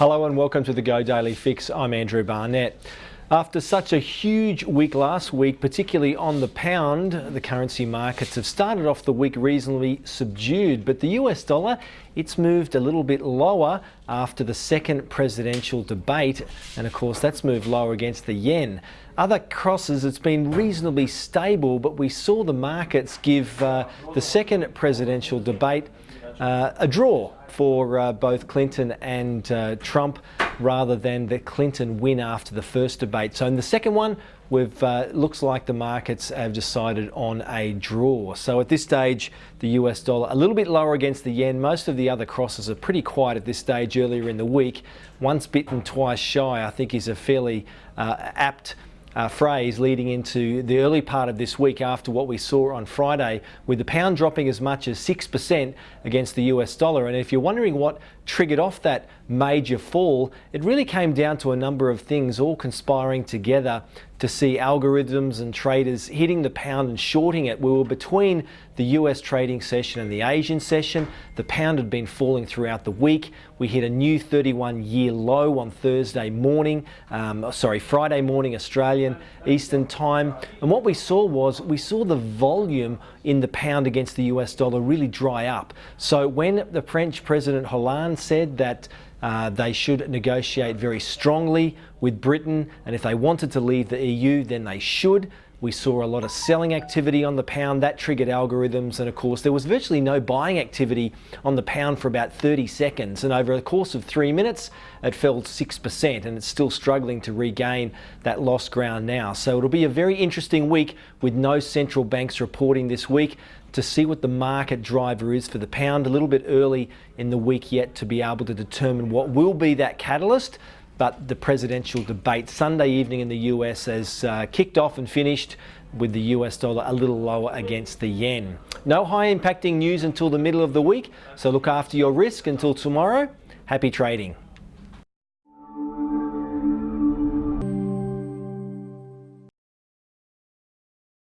Hello and welcome to the Go Daily Fix. I'm Andrew Barnett. After such a huge week last week, particularly on the pound, the currency markets have started off the week reasonably subdued, but the US dollar, it's moved a little bit lower after the second presidential debate, and of course that's moved lower against the yen. Other crosses, it's been reasonably stable, but we saw the markets give uh, the second presidential debate uh, a draw for uh, both Clinton and uh, Trump rather than the Clinton win after the first debate. So in the second one, we've uh, looks like the markets have decided on a draw. So at this stage, the US dollar a little bit lower against the yen. Most of the other crosses are pretty quiet at this stage earlier in the week. Once bitten, twice shy, I think is a fairly uh, apt uh, phrase leading into the early part of this week after what we saw on Friday with the pound dropping as much as 6% against the US dollar. And if you're wondering what triggered off that major fall, it really came down to a number of things all conspiring together to see algorithms and traders hitting the pound and shorting it. We were between the US trading session and the Asian session. The pound had been falling throughout the week. We hit a new 31 year low on Thursday morning, um, sorry, Friday morning Australian Eastern time. And what we saw was we saw the volume in the pound against the US dollar really dry up. So when the French President Hollande said that uh, they should negotiate very strongly with Britain, and if they wanted to leave the EU, then they should. We saw a lot of selling activity on the pound. That triggered algorithms. And of course, there was virtually no buying activity on the pound for about 30 seconds. And over the course of three minutes, it fell 6%. And it's still struggling to regain that lost ground now. So it'll be a very interesting week with no central banks reporting this week to see what the market driver is for the pound a little bit early in the week yet to be able to determine what will be that catalyst but the presidential debate Sunday evening in the US has uh, kicked off and finished with the US dollar a little lower against the yen. No high impacting news until the middle of the week, so look after your risk until tomorrow. Happy trading.